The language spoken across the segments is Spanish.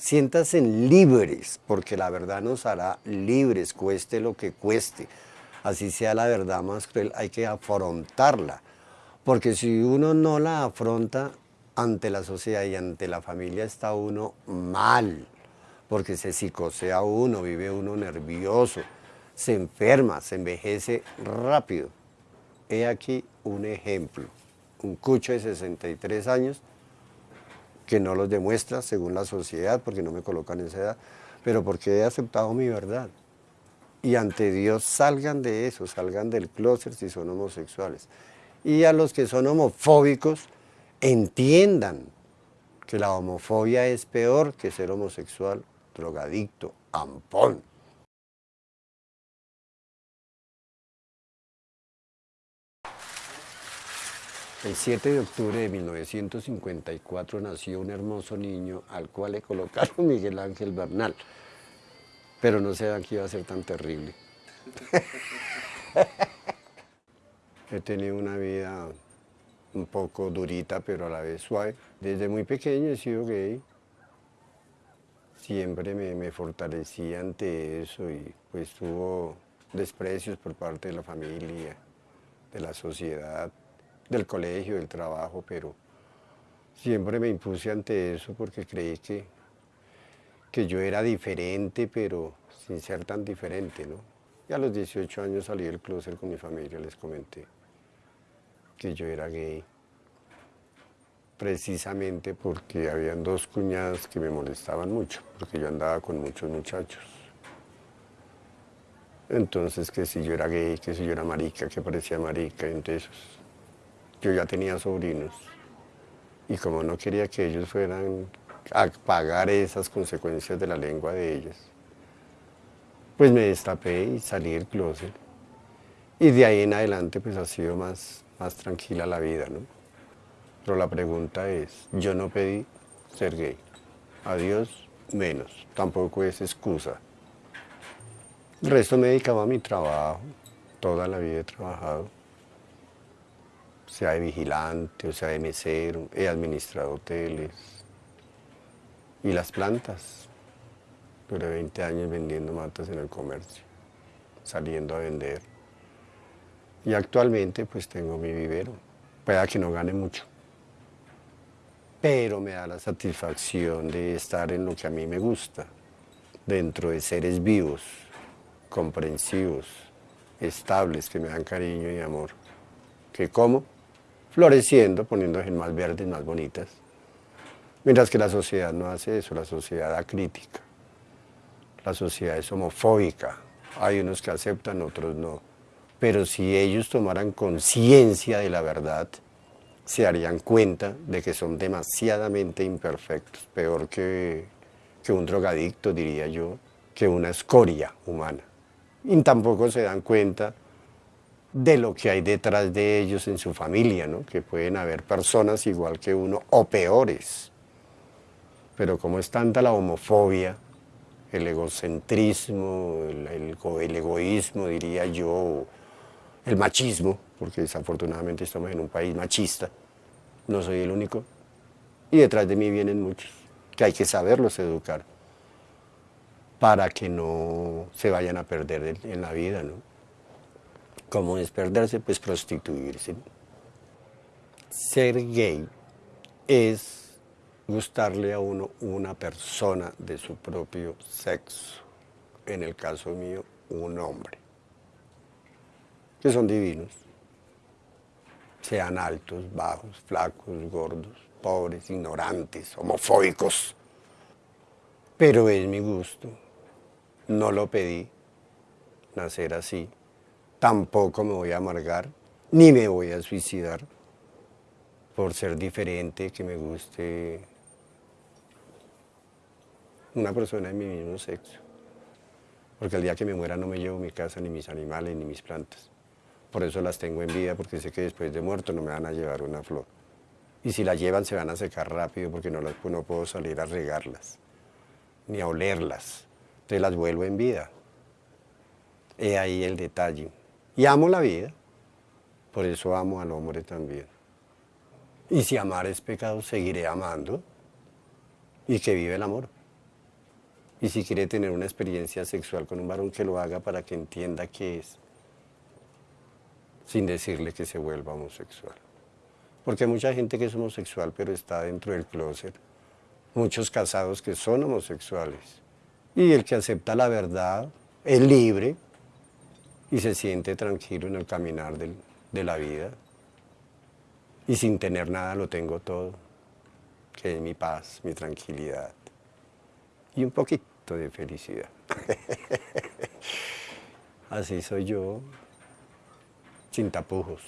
siéntanse libres, porque la verdad nos hará libres, cueste lo que cueste. Así sea la verdad más cruel, hay que afrontarla. Porque si uno no la afronta ante la sociedad y ante la familia, está uno mal. Porque se psicosea uno, vive uno nervioso, se enferma, se envejece rápido. He aquí un ejemplo. Un cucho de 63 años que no los demuestra según la sociedad, porque no me colocan en esa edad, pero porque he aceptado mi verdad. Y ante Dios salgan de eso, salgan del closet si son homosexuales. Y a los que son homofóbicos, entiendan que la homofobia es peor que ser homosexual, drogadicto, ampón. El 7 de octubre de 1954 nació un hermoso niño al cual le colocaron Miguel Ángel Bernal. Pero no sé que iba a ser tan terrible. He tenido una vida un poco durita, pero a la vez suave. Desde muy pequeño he sido gay. Siempre me, me fortalecí ante eso y pues tuvo desprecios por parte de la familia, de la sociedad del colegio, del trabajo, pero siempre me impuse ante eso porque creí que, yo era diferente, pero sin ser tan diferente, ¿no? Y a los 18 años salí del closet con mi familia, les comenté que yo era gay, precisamente porque habían dos cuñadas que me molestaban mucho, porque yo andaba con muchos muchachos. Entonces, que si yo era gay, que si yo era marica, que parecía marica, entonces yo ya tenía sobrinos y como no quería que ellos fueran a pagar esas consecuencias de la lengua de ellos, pues me destapé y salí del closet. Y de ahí en adelante pues ha sido más, más tranquila la vida, ¿no? Pero la pregunta es, yo no pedí ser gay, a Dios menos, tampoco es excusa. El resto me dedicaba a mi trabajo, toda la vida he trabajado sea de vigilante o sea de mesero, he administrado hoteles y las plantas. Duré 20 años vendiendo matas en el comercio, saliendo a vender. Y actualmente pues tengo mi vivero. Pueda que no gane mucho, pero me da la satisfacción de estar en lo que a mí me gusta, dentro de seres vivos, comprensivos, estables, que me dan cariño y amor. ¿Que como? Floreciendo, poniéndose más verdes, más bonitas. Mientras que la sociedad no hace eso, la sociedad da crítica. La sociedad es homofóbica. Hay unos que aceptan, otros no. Pero si ellos tomaran conciencia de la verdad, se darían cuenta de que son demasiadamente imperfectos, peor que, que un drogadicto, diría yo, que una escoria humana. Y tampoco se dan cuenta de lo que hay detrás de ellos en su familia, ¿no? que pueden haber personas igual que uno o peores. Pero como es tanta la homofobia, el egocentrismo, el, el, egoísmo, diría yo, el machismo, porque desafortunadamente estamos en un país machista, no soy el único, y detrás de mí vienen muchos, que hay que saberlos educar, para que no se vayan a perder en la vida, ¿no? ¿Cómo es perderse? Pues prostituirse. Ser gay es gustarle a uno una persona de su propio sexo. En el caso mío, un hombre. Que son divinos. Sean altos, bajos, flacos, gordos, pobres, ignorantes, homofóbicos. Pero es mi gusto. No lo pedí. Nacer así tampoco me voy a amargar, ni me voy a suicidar por ser diferente, que me guste una persona de mi mismo sexo. Porque el día que me muera no me llevo mi casa, ni mis animales, ni mis plantas. Por eso las tengo en vida, porque sé que después de muerto no me van a llevar una flor. Y si la llevan se van a secar rápido porque no, las, no puedo salir a regarlas, ni a olerlas. Entonces las vuelvo en vida. He ahí el detalle. Y amo la vida, por eso amo al hombre también. Y si amar es pecado, seguiré amando y que vive el amor. Y si quiere tener una experiencia sexual con un varón, que lo haga para que entienda qué es, sin decirle que se vuelva homosexual. Porque hay mucha gente que es homosexual, pero está dentro del closet. Muchos casados que son homosexuales. Y el que acepta la verdad es libre y se siente tranquilo en el caminar de la vida. Y sin tener nada lo tengo todo, que es mi paz, mi tranquilidad y un poquito de felicidad. Así soy yo, sin tapujos,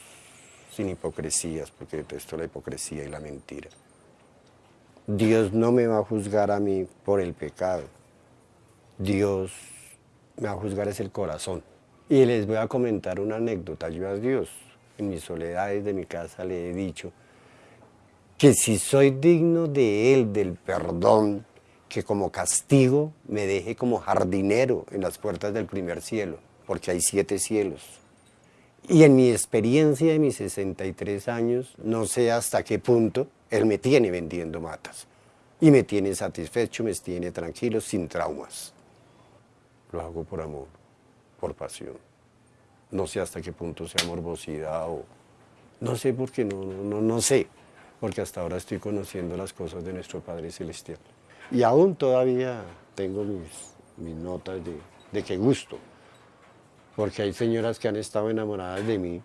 sin hipocresías, porque detesto la hipocresía y la mentira. Dios no me va a juzgar a mí por el pecado. Dios me va a juzgar es el corazón. Y les voy a comentar una anécdota. Yo a Dios, en mis soledades de mi casa, le he dicho que si soy digno de Él, del perdón, que como castigo me deje como jardinero en las puertas del primer cielo, porque hay siete cielos. Y en mi experiencia de mis 63 años, no sé hasta qué punto Él me tiene vendiendo matas. Y me tiene satisfecho, me tiene tranquilo, sin traumas. Lo hago por amor, por pasión. No sé hasta qué punto sea morbosidad o... No sé por qué, no, no, no sé. Porque hasta ahora estoy conociendo las cosas de nuestro Padre Celestial. Y aún todavía tengo mis, mis notas de, de qué gusto, porque hay señoras que han estado enamoradas de mí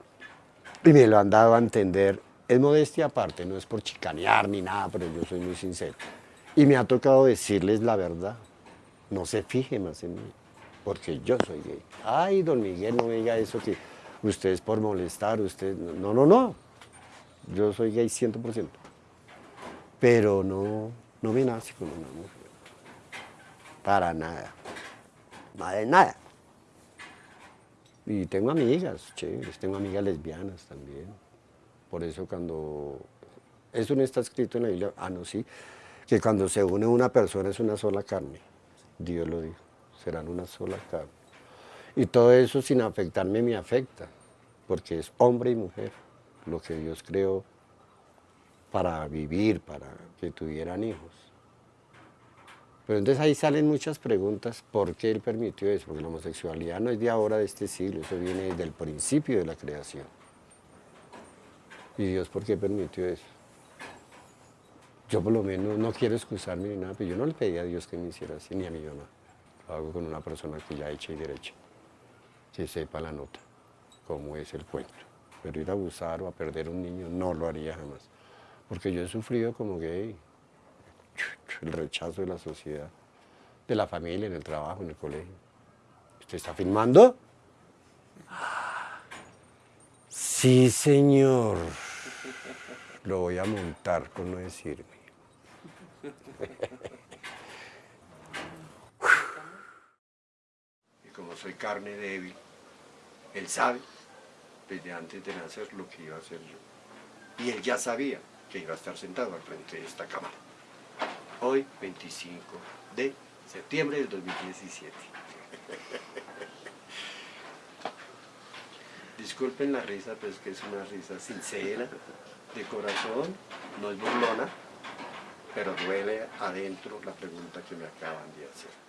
y me lo han dado a entender. Es modestia aparte, no es por chicanear ni nada, pero yo soy muy sincero. Y me ha tocado decirles la verdad, no se fije más en mí, porque yo soy gay. Ay, don Miguel, no me diga eso que usted es por molestar, usted... No, no, no, yo soy gay 100%, pero no, no me nace con una mujer. Para nada. De nada. Y tengo amigas chéveres, tengo amigas lesbianas también. Por eso cuando... Eso no está escrito en la Biblia, ah, no, sí, que cuando se une una persona es una sola carne. Dios lo dijo, serán una sola carne. Y todo eso sin afectarme me afecta, porque es hombre y mujer, lo que Dios creó para vivir, para que tuvieran hijos. Pero entonces ahí salen muchas preguntas, ¿por qué él permitió eso? Porque la homosexualidad no es de ahora, de este siglo, eso viene desde el principio de la creación. ¿Y Dios por qué permitió eso? Yo por lo menos no quiero excusarme ni nada, pero yo no le pedí a Dios que me hiciera así, ni a mi mamá. Lo hago con una persona que ya hecha y derecha, que sepa la nota, cómo es el cuento. Pero ir a abusar o a perder un niño no lo haría jamás porque yo he sufrido como gay, el rechazo de la sociedad, de la familia, en el trabajo, en el colegio. ¿Usted está filmando? Sí, señor. Lo voy a montar con no decirme. Y como soy carne débil, él sabe desde antes de nacer lo que iba a hacer yo. Y él ya sabía que iba a estar sentado al frente de esta cámara. Hoy, 25 de septiembre del 2017. Disculpen la risa, pero es que es una risa sincera, de corazón, no es burlona, pero duele adentro la pregunta que me acaban de hacer.